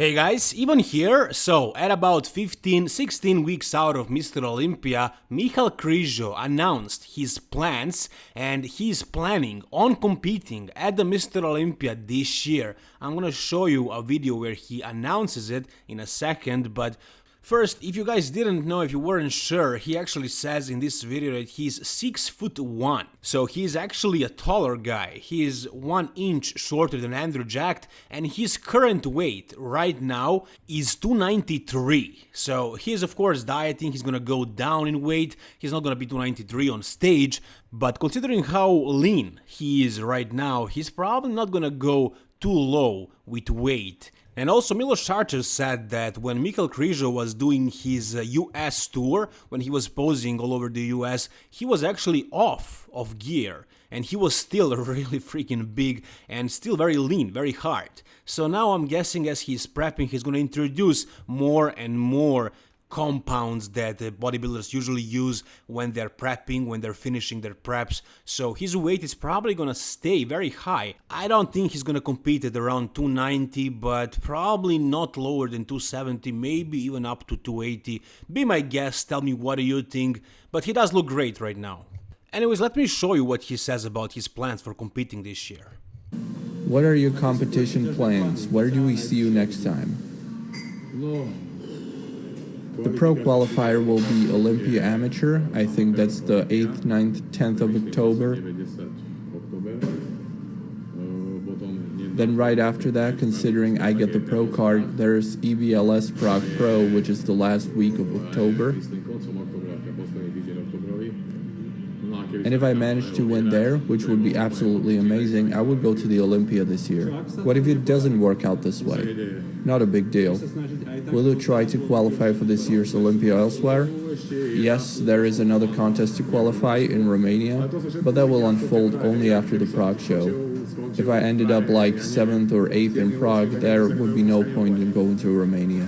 Hey guys, Ivan here. So, at about 15 16 weeks out of Mr. Olympia, Michal Krizo announced his plans and he's planning on competing at the Mr. Olympia this year. I'm gonna show you a video where he announces it in a second, but First, if you guys didn't know, if you weren't sure, he actually says in this video that he's 6 foot 1. So he's actually a taller guy. he's 1 inch shorter than Andrew Jacked, and his current weight right now is 293. So he's of course dieting, he's gonna go down in weight, he's not gonna be 293 on stage, but considering how lean he is right now, he's probably not gonna go too low with weight. And also Milos Sarcev said that when Michal Krizo was doing his US uh, tour, when he was posing all over the US, he was actually off of gear and he was still really freaking big and still very lean, very hard. So now I'm guessing as he's prepping, he's gonna introduce more and more compounds that bodybuilders usually use when they're prepping, when they're finishing their preps. So his weight is probably gonna stay very high. I don't think he's gonna compete at around 290, but probably not lower than 270, maybe even up to 280. Be my guest, tell me what do you think, but he does look great right now. Anyways, let me show you what he says about his plans for competing this year. What are your competition plans? Where do we see you next time? The pro qualifier will be Olympia Amateur. I think that's the 8th, 9th, 10th of October. Then right after that, considering I get the pro card, there's EVLS Prague Pro, which is the last week of October. And if I manage to win there, which would be absolutely amazing, I would go to the Olympia this year. What if it doesn't work out this way? Not a big deal. Will you try to qualify for this year's Olympia elsewhere? Yes, there is another contest to qualify in Romania, but that will unfold only after the Prague show. If I ended up like 7th or 8th in Prague, there would be no point in going to Romania.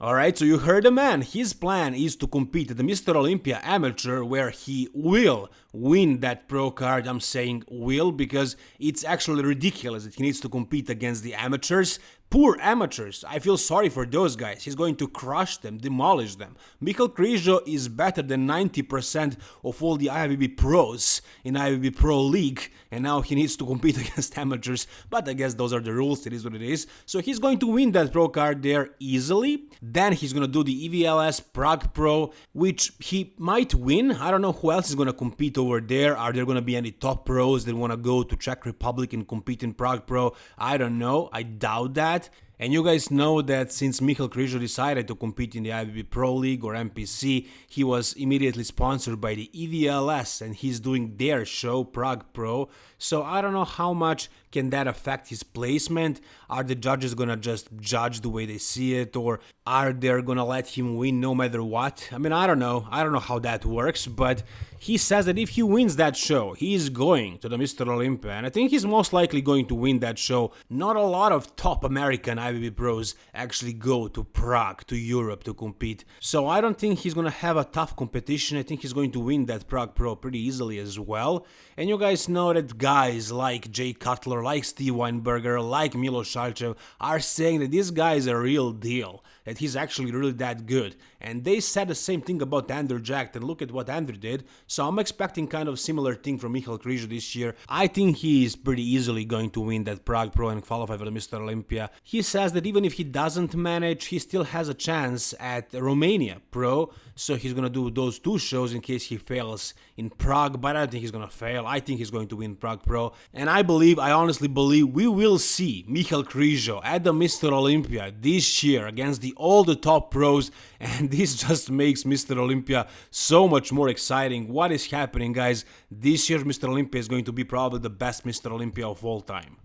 Alright, so you heard the man. His plan is to compete at the Mr. Olympia Amateur where he will win that pro card. I'm saying will because it's actually ridiculous that he needs to compete against the amateurs. Poor amateurs, I feel sorry for those guys, he's going to crush them, demolish them. Michal Krizo is better than 90% of all the IFBB pros in IFBB Pro League, and now he needs to compete against amateurs, but I guess those are the rules, it is what it is. So he's going to win that pro card there easily, then he's gonna do the EVLS Prague Pro, which he might win, I don't know who else is gonna compete over there, are there gonna be any top pros that wanna go to Czech Republic and compete in Prague Pro, I don't know, I doubt that that. And you guys know that since Michal Krizo decided to compete in the IFBB Pro League or NPC, he was immediately sponsored by the EVLS and he's doing their show, Prague Pro. So I don't know how much can that affect his placement. Are the judges gonna just judge the way they see it or are they gonna let him win no matter what? I mean, I don't know. I don't know how that works, but he says that if he wins that show, he is going to the Mr. Olympia, and I think he's most likely going to win that show. Not a lot of top American IFBB pros actually go to Prague, to Europe to compete, so I don't think he's gonna have a tough competition. I think he's going to win that Prague Pro pretty easily as well. And you guys know that guys like Jay Cutler, like Steve Weinberger, like Milos Sarcev are saying that this guy is a real deal, that he's actually really that good. And they said the same thing about Andrew Jacked, and look at what Andrew did. So I'm expecting kind of similar thing from Michal Krizo this year. I think he is pretty easily going to win that Prague Pro and qualify for the Mr. Olympia. He says that even if he doesn't manage, he still has a chance at Romania Pro. So he's gonna do those two shows in case he fails in Prague, but I don't think he's gonna fail. I think he's going to win Prague Pro. And I believe, I honestly believe, we will see Michal Krizo at the Mr. Olympia this year against the all the top pros and this just makes Mr. Olympia so much more exciting. What is happening guys? This year Mr. Olympia is going to be probably the best Mr. Olympia of all time.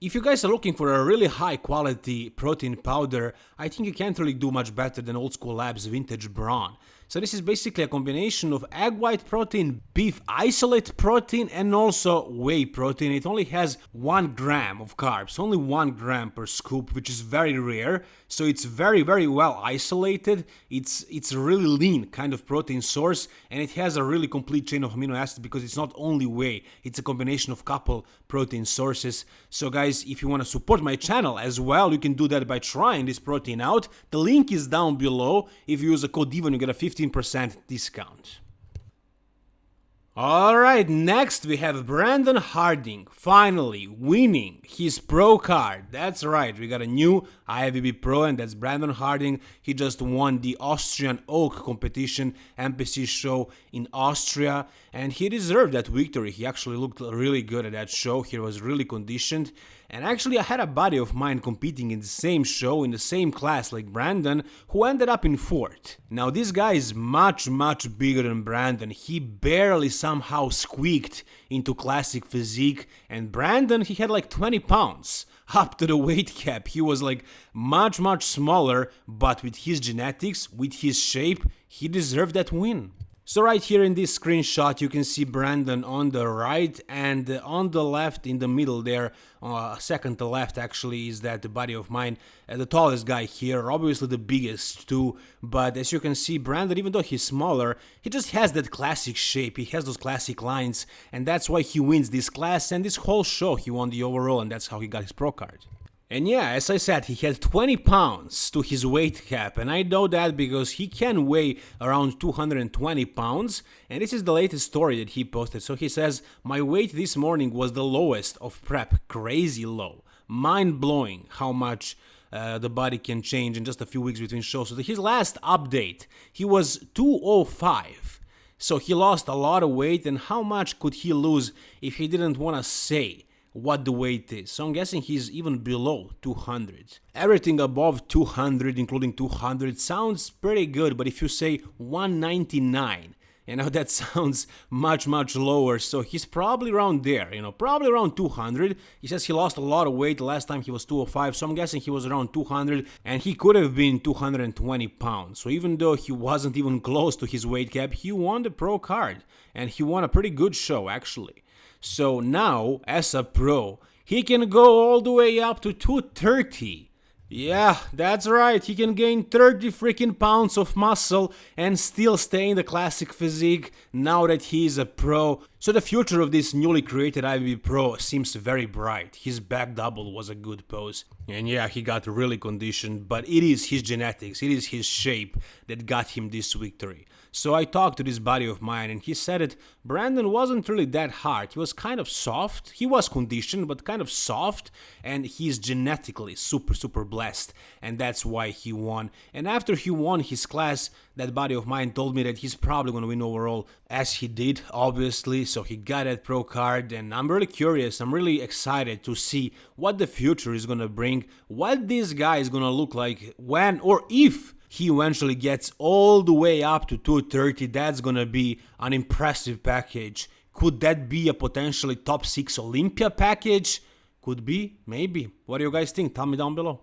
If you guys are looking for a really high quality protein powder, I think you can't really do much better than Old School Labs Vintage Brawn. So this is basically a combination of egg white protein, beef isolate protein and also whey protein. It only has 1 gram of carbs, only 1 gram per scoop, which is very rare. So it's very very well isolated. It's it's a really lean kind of protein source and it has a really complete chain of amino acids because it's not only whey, it's a combination of couple protein sources. So guys, if you want to support my channel as well, you can do that by trying this protein out. The link is down below. If you use the code DIVON, you get a 15% discount. Alright, next we have Brandon Harding, finally winning his pro card. That's right, we got a new IFBB Pro and that's Brandon Harding. He just won the Austrian Oak competition NPC show in Austria and he deserved that victory. He actually looked really good at that show, he was really conditioned and actually, I had a buddy of mine competing in the same show, in the same class like Brandon, who ended up in fourth. Now, this guy is much, much bigger than Brandon. He barely somehow squeaked into classic physique, and Brandon, he had like 20 pounds up to the weight cap. He was like much, much smaller, but with his genetics, with his shape, he deserved that win. So right here in this screenshot you can see Brandon on the right and on the left in the middle there, uh, second to left actually is that buddy of mine, uh, the tallest guy here, obviously the biggest too, but as you can see Brandon even though he's smaller, he just has that classic shape, he has those classic lines and that's why he wins this class and this whole show he won the overall and that's how he got his pro card. And yeah, as I said, he had 20 pounds to his weight cap, and I know that because he can weigh around 220 pounds, and this is the latest story that he posted. So he says, My weight this morning was the lowest of prep, crazy low. Mind blowing how much uh, the body can change in just a few weeks between shows. So his last update, he was 205. So he lost a lot of weight, and how much could he lose if he didn't want to say? What the weight is. So I'm guessing he's even below 200. Everything above 200, including 200, sounds pretty good, but if you say 199, you know, that sounds much, much lower. So he's probably around there, you know, probably around 200. He says he lost a lot of weight. Last time he was 205. So I'm guessing he was around 200 and he could have been 220 pounds. So even though he wasn't even close to his weight cap, he won the pro card and he won a pretty good show actually. So now, as a pro, he can go all the way up to 230. Yeah, that's right, he can gain 30 freaking pounds of muscle and still stay in the classic physique now that he is a pro. So the future of this newly created IFBB Pro seems very bright. His back double was a good pose. And yeah, he got really conditioned, but it is his genetics, it is his shape that got him this victory. So I talked to this buddy of mine and he said it, Brandon wasn't really that hard. He was kind of soft. He was conditioned, but kind of soft. And he's genetically super, super blessed. And that's why he won. And after he won his class, that buddy of mine told me that he's probably going to win overall, as he did, obviously. So he got that pro card. And I'm really curious. I'm really excited to see what the future is going to bring, what this guy is going to look like when or if he eventually gets all the way up to 230, that's gonna be an impressive package. Could that be a potentially top 6 Olympia package? Could be, maybe. What do you guys think? Tell me down below.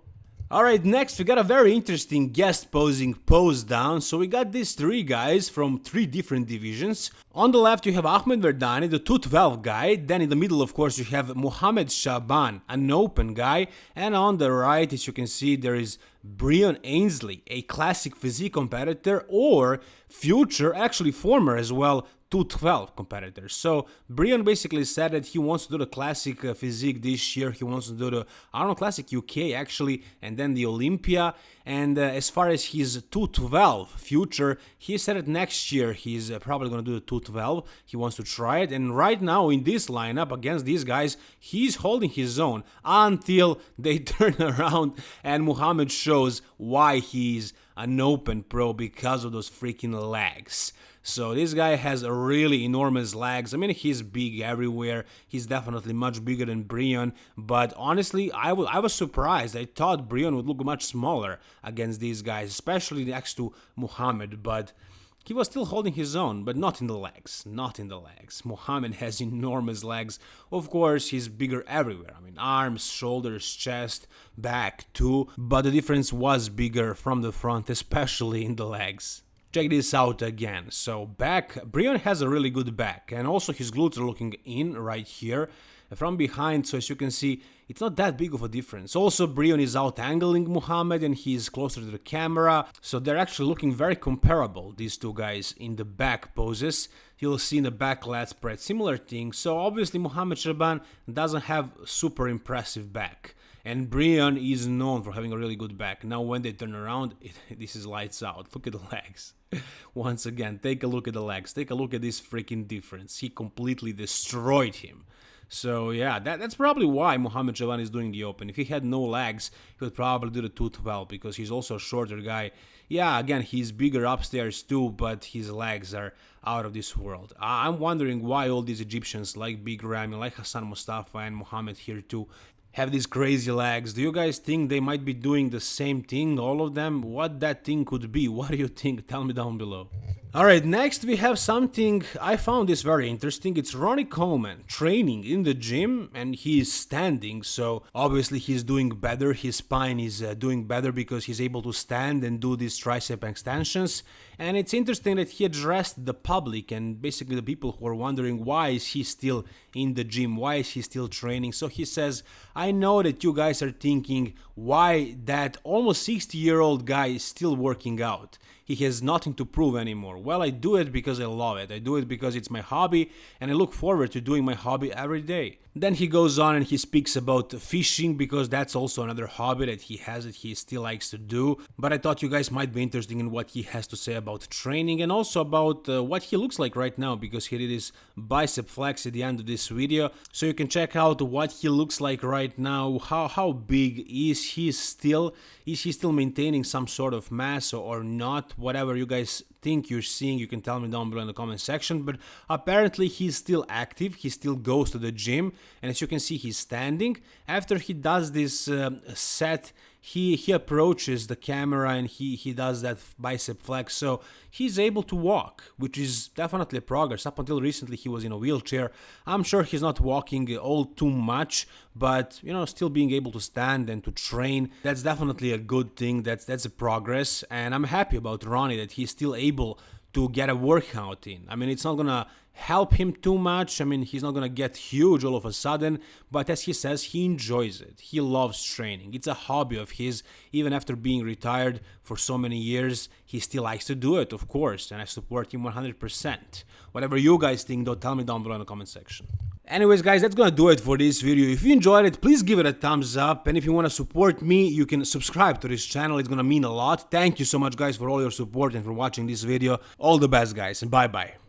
Alright, next we got a very interesting guest posing pose down. So we got these three guys from three different divisions. On the left you have Ahmed Verdani, the 212 guy. Then in the middle of course you have Mohamed Shaban, an open guy. And on the right as you can see there is Breon Ansley, a classic physique competitor or future, actually former as well, 212 competitors. So Breon basically said that he wants to do the classic uh, physique this year. He wants to do the Arnold Classic UK actually, and then the Olympia. And uh, as far as his 212 future, he said that next year he's uh, probably going to do the 212. He wants to try it. And right now in this lineup against these guys, he's holding his own until they turn around and Muhammad shows why he's an open pro because of those freaking legs. So this guy has really enormous legs. I mean, he's big everywhere. He's definitely much bigger than Breon. But honestly, I, I was surprised. I thought Breon would look much smaller against these guys, especially next to Muhammad. But he was still holding his own, but not in the legs, not in the legs. Muhammad has enormous legs. Of course, he's bigger everywhere. I mean, arms, shoulders, chest, back too. But the difference was bigger from the front, especially in the legs. Check this out again. So back, Breon has a really good back and also his glutes are looking in right here from behind so as you can see it's not that big of a difference. Also Breon is out angling Muhammad and he's closer to the camera so they're actually looking very comparable these two guys in the back poses. You'll see in the back lat spread similar thing so obviously Muhammad Shaban doesn't have super impressive back and Breon is known for having a really good back. Now when they turn around, it, this is lights out. Look at the legs. Once again, take a look at the legs. Take a look at this freaking difference. He completely destroyed him. So yeah, that, that's probably why Muhammad Shaban is doing the open. If he had no legs, he would probably do the 212 because he's also a shorter guy. Yeah, again, he's bigger upstairs too, but his legs are out of this world. I'm wondering why all these Egyptians like Big Ramy, like Hassan Mustafa and Muhammad here too, have these crazy legs. Do you guys think they might be doing the same thing, all of them? What that thing could be? What do you think? Tell me down below. Alright, next we have something I found this very interesting. It's Ronnie Coleman training in the gym and he's standing, so obviously he's doing better. His spine is uh, doing better because he's able to stand and do these tricep extensions. And it's interesting that he addressed the public and basically the people who are wondering why is he still in the gym, why is he still training. So he says, I know that you guys are thinking why that almost 60 year old guy is still working out he has nothing to prove anymore. Well, I do it because I love it. I do it because it's my hobby and I look forward to doing my hobby every day. Then he goes on and he speaks about fishing because that's also another hobby that he has that he still likes to do. But I thought you guys might be interested in what he has to say about training and also about uh, what he looks like right now because he did his bicep flex at the end of this video. So you can check out what he looks like right now, how, how big is he still, is he still maintaining some sort of mass or not, whatever you guys think you're seeing, you can tell me down below in the comment section. But apparently he's still active, he still goes to the gym, and as you can see, he's standing. After he does this uh, set, he he approaches the camera and he he does that bicep flex. So he's able to walk which is definitely progress. Up until recently he was in a wheelchair. I'm sure he's not walking all too much but you know still being able to stand and to train that's definitely a good thing. That's that's a progress. And i'm happy about ronnie that he's still able to get a workout in. I mean, it's not gonna help him too much. I mean, he's not gonna get huge all of a sudden, but as he says, he enjoys it. He loves training. It's a hobby of his. Even after being retired for so many years, he still likes to do it, of course, and I support him 100%. Whatever you guys think, though, tell me down below in the comment section. Anyways guys, that's gonna do it for this video. If you enjoyed it, please give it a thumbs up. And if you wanna support me, you can subscribe to this channel. It's gonna mean a lot. Thank you so much guys for all your support and for watching this video. All the best guys and bye bye.